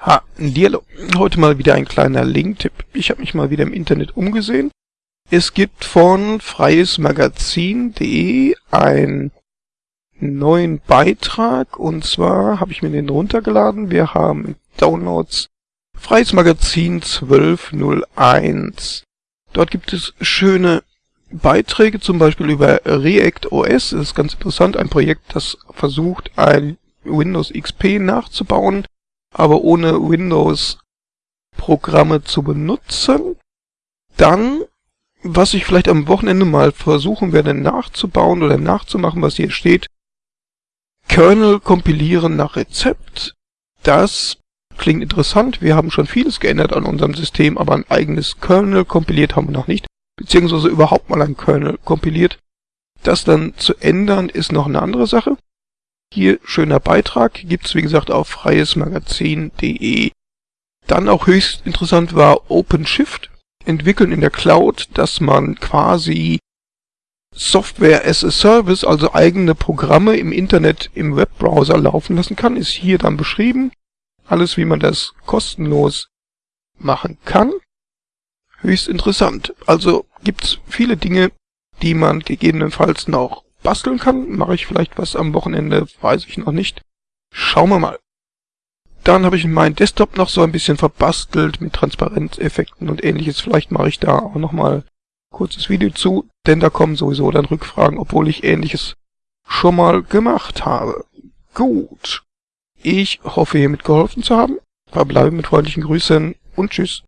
Ha, Lierlo. Heute mal wieder ein kleiner Linktipp. Ich habe mich mal wieder im Internet umgesehen. Es gibt von freiesmagazin.de einen neuen Beitrag und zwar habe ich mir den runtergeladen. Wir haben Downloads Freies Magazin 1201. Dort gibt es schöne Beiträge, zum Beispiel über React OS. Das ist ganz interessant, ein Projekt, das versucht, ein Windows XP nachzubauen aber ohne Windows-Programme zu benutzen. Dann, was ich vielleicht am Wochenende mal versuchen werde nachzubauen oder nachzumachen, was hier steht, Kernel kompilieren nach Rezept. Das klingt interessant. Wir haben schon vieles geändert an unserem System, aber ein eigenes Kernel kompiliert haben wir noch nicht. Beziehungsweise überhaupt mal ein Kernel kompiliert. Das dann zu ändern ist noch eine andere Sache. Hier schöner Beitrag, gibt's wie gesagt auf freiesmagazin.de. Dann auch höchst interessant war OpenShift, entwickeln in der Cloud, dass man quasi Software as a Service, also eigene Programme im Internet im Webbrowser laufen lassen kann, ist hier dann beschrieben. Alles wie man das kostenlos machen kann. Höchst interessant. Also gibt's viele Dinge, die man gegebenenfalls noch basteln kann. Mache ich vielleicht was am Wochenende, weiß ich noch nicht. Schauen wir mal. Dann habe ich meinen Desktop noch so ein bisschen verbastelt mit Transparenzeffekten und ähnliches. Vielleicht mache ich da auch nochmal kurzes Video zu, denn da kommen sowieso dann Rückfragen, obwohl ich ähnliches schon mal gemacht habe. Gut. Ich hoffe, hiermit geholfen zu haben. Verbleibe mit freundlichen Grüßen und tschüss.